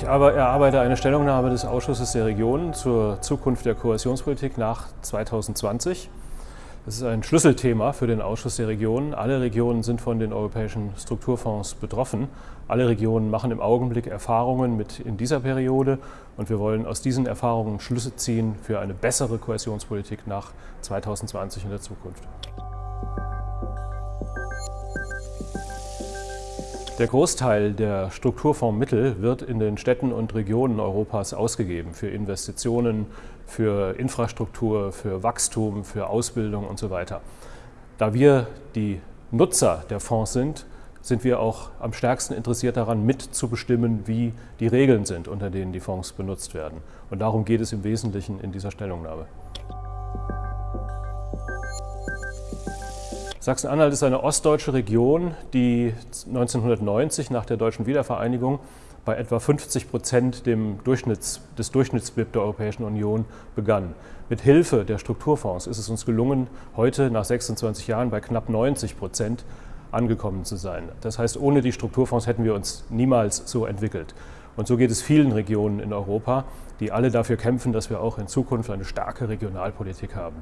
Ich erarbeite eine Stellungnahme des Ausschusses der Regionen zur Zukunft der Kohäsionspolitik nach 2020. Das ist ein Schlüsselthema für den Ausschuss der Regionen. Alle Regionen sind von den europäischen Strukturfonds betroffen. Alle Regionen machen im Augenblick Erfahrungen mit in dieser Periode und wir wollen aus diesen Erfahrungen Schlüsse ziehen für eine bessere Kohäsionspolitik nach 2020 in der Zukunft. Der Großteil der Strukturfondsmittel wird in den Städten und Regionen Europas ausgegeben für Investitionen, für Infrastruktur, für Wachstum, für Ausbildung und so weiter. Da wir die Nutzer der Fonds sind, sind wir auch am stärksten interessiert daran, mitzubestimmen, wie die Regeln sind, unter denen die Fonds benutzt werden. Und darum geht es im Wesentlichen in dieser Stellungnahme. Sachsen-Anhalt ist eine ostdeutsche Region, die 1990 nach der deutschen Wiedervereinigung bei etwa 50 Prozent dem Durchschnitts, des Durchschnittsbip der Europäischen Union begann. Mit Hilfe der Strukturfonds ist es uns gelungen, heute nach 26 Jahren bei knapp 90 Prozent angekommen zu sein. Das heißt, ohne die Strukturfonds hätten wir uns niemals so entwickelt. Und so geht es vielen Regionen in Europa, die alle dafür kämpfen, dass wir auch in Zukunft eine starke Regionalpolitik haben.